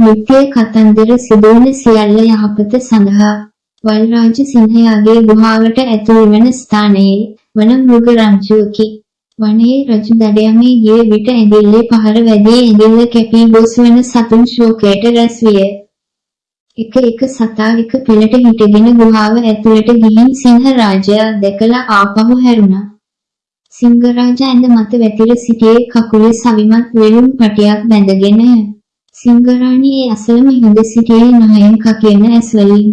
නිත්‍ය කතන්දර සිදුවන සියල්ල යහපත සඳහා වල්රාජ සිංහයාගේ ගුහාවට ඇතුල් වන ස්ථානයේ වන මෘග රංචුවකි. වනයේ රජු දඩයමේ ගිය විට ඇඟිල්ලේ පහර වැදී ඇඟිල්ල කැපී ගොස් වන සතුන් ශෝකයට රැස් විය. එක එක සතා එක පෙළට හිටගෙන ගුහාව ඇතුළට ගිහින් සිංහ රාජයා දැකලා ආපහු හැරුණා. සිංහරාජා ඇඳ මත වැතිර සිටියේ කකුලේ සවිමත් වෙළුම් පටියක් බැඳගෙන. සිංහරාණී ඒ අසලම හිඳ සිටියේ නහයෙන් කකියන ඇස්වලින්.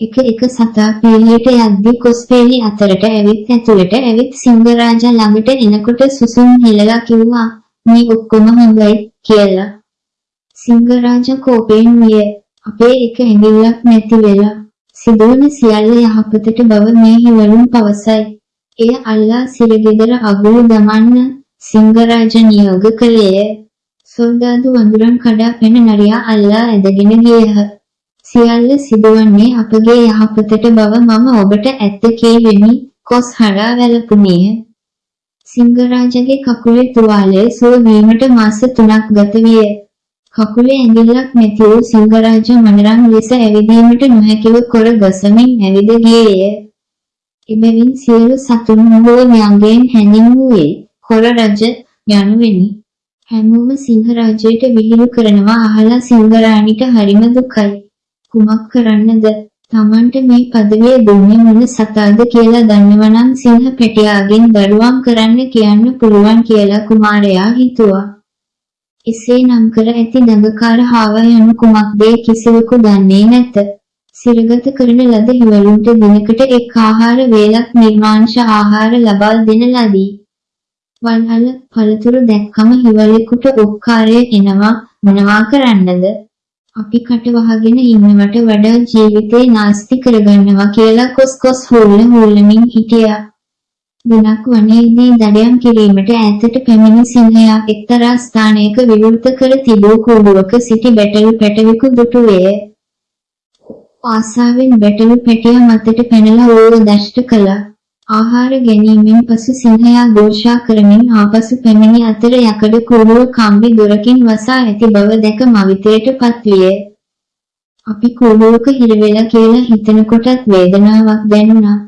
එක එක සතා පීලියට යද්දී කොස්පේලි අතරට ඇවිත් ඇතුළට ඇවිත් සිංහරාජා ළඟට එනකොට සුසුම් හෙලලා කිව්වා මේ ඔක්කොම හොඳයි කියලා. සිංහරාජා කෝපයෙන් විය අපේ එක ඇඟිල්ලක් නැති වෙලා සිදුවන සියල්ල යහපතට බව මේ හිවලුන් පවසයි. එය අල්ලා සිරගෙදර අගුළු දමන්න සිංහරාජ නියෝග කළේය. සොල්දාදු වඳුරන් කඩා පැන නරියා අල්ලා ඇදගෙන ගියහ. සියල්ල සිදුවන්නේ අපගේ යහපතට බව මම ඔබට ඇත්ත කීවෙමි කොස් හරා වැළපුණේය. සිංහරාජගේ කකුලේ තුවාලය සුව වීමට මාස 3ක් ගත විය. කකුලේ ඇඟිල්ලක් නැති වූ සිංහරාජ මනරම් ලෙස ඇවිදීමට නොහැකිව කොර ගසමින් ඇවිද ගියේය. එබැවින් සියලු සතුන් හෝ ව්‍යංගයෙන් හැඳින්වූයේ කොර රජ යනුවෙනි. හැමෝම සිංහරාජයට විහිළු කරනවා අහලා සිංහරාණිට හරිම දුකයි. කුමක් කරන්නද? Tamanට මේ පදවිය දුන්නේ මොන සතාද කියලා දන්නවනම් සිංහ පැටියාගෙන් දරුවම් කරන්න කියන්න පුළුවන් කියලා කුමාරයා හිතුවා. එසේ නම් කර ඇති දඟකාර හාව යනු කුමක්දේ කිසිවෙකු දන්නේ නැත. සිරගත කරන ලද හිවලුන්ට දිනකට එක් ආහාර වේලක් නිර්මාංශ ආහාර ලබා දෙන ලදී. වල්හල පළතුරු දැක්කම හිවලෙකුට ඔක්කාරය එනවා මොනවා කරන්නද? අපි කට වහගෙන ඉන්නවට වඩා ජීවිතේ නාස්ති කරගන්නවා කියලා කොස් කොස් හුල්ල හුල්ලමින් හිටියා. දිනක් වනයේදී දඩයම් කිරීමට ඈතට පැමිණි සිංහයා එක්තරා ස්ථානයක විවෘත කර තිබූ කූඩුවක සිටි බැටළු පැටවෙකු දුටුවේය. ආසාවෙන් බැටළු පැටිය මතට පැනලා ඕව දෂ්ට කළා. ආහාර ගැනීමෙන් පසු සිංහයා ഘോഷා කරමින් ආපසු පැමිණි අතර යකඩ කූඩුව කම්බි දොරකින් වසා ඇති බව දැක මවිතයට පත්විය. අපි කූඩුවක හිරවෙලා කියලා හිතනකොටත් වේදනාවක් දැනුණා.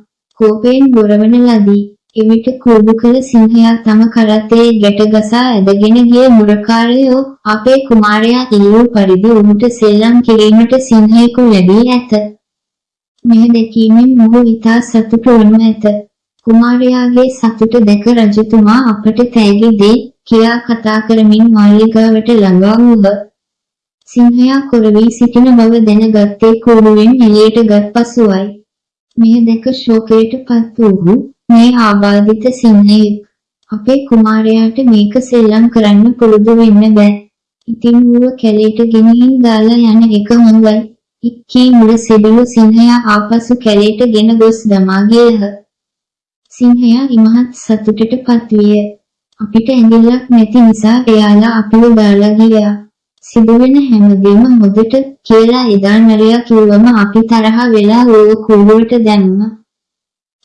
කෝපයෙන් බොරවන ලදී. එවිට කූඩු කළ සිංහයා තම කරත්තේ ගැට ගසා ඇදගෙන ගිය මුරකාරයෝ අපේ කුමාරයා ඉල්ලූ පරිදි ඔහුට සෙල්ලම් කිරීමට සිංහයෙකු ලැබී ඇත. මෙය දැකීමෙන් මොහු ඉතා සතුටු වනු ඇත. කුමාරයාගේ සතුට දැක රජතුමා අපට තෑගි දෙයි කියා කතා කරමින් මාලිගාවට ළඟා වූහ. සිංහයා කොරවී සිටින බව දැනගත්තේ කූඩුවෙන් එළියට ගත් පසුවයි. මෙය දැක ශෝකයට පත් වූ මේ ආබාධිත සිංහයෙක් අපේ කුමාරයාට මේක සෙල්ලම් කරන්න පුරුදු වෙන්න බෑ. ඉතින් ඌව කැලේට ගෙනihin දාලා යන එක හොඳයි. ඉක්කී මුර සිදුළු සිංහයා ආපසු කැලේට ගෙන ගොස් දමා ගියහ. සිංහයා ඉමහත් සතුටට පත්විය. අපිට ඇඟිල්ලක් නැති නිසා එයාලා අපිව දාලා ගියා. සිදුවෙන හැමදේම හොදට කියලා එදා නරියා කිව්වම අපි තරහ වෙලා ඕව කූඩුවට දැම්මා.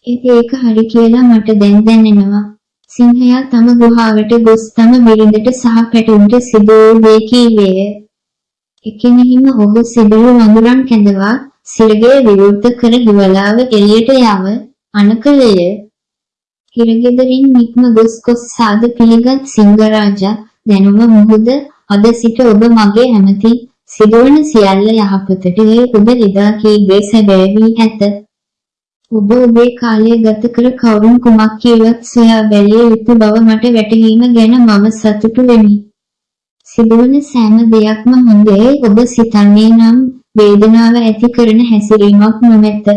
ඒක හරි කියලා මට දැන් දැනෙනවා. සිංහයා තම ගුහාවට ගොස් තම බිරිඳට සහ පැටුන්ට සිදු වූ දේ කීවේය. එකිනෙහිම ඔහු සිදුරු වඳුරන් කැඳවා සිරගේ විවෘත කර හිවලාව එළියට යව අනකලය. හිරගෙදරින් නික්ම ගොස් කොස් සාද පිළිගත් සිංහරාජා දැනුම මුහුද අද සිට ඔබ මගේ ඇමති සිදුවන සියල්ල යහපතට ඒ ඔබ එදා කීවේ සැබෑ වී ඇත. ඔබ ඔබේ කාලය ගත කර කවුරුන් කුමක් කියවත් සොයා බැලිය යුතු බව මට වැටහීම ගැන මම සතුටු වෙමි. සිදුවන සෑම දෙයක්ම හොඳේ ඔබ සිතන්නේ නම් වේදනාව ඇති කරන හැසිරීමක් නොමැත.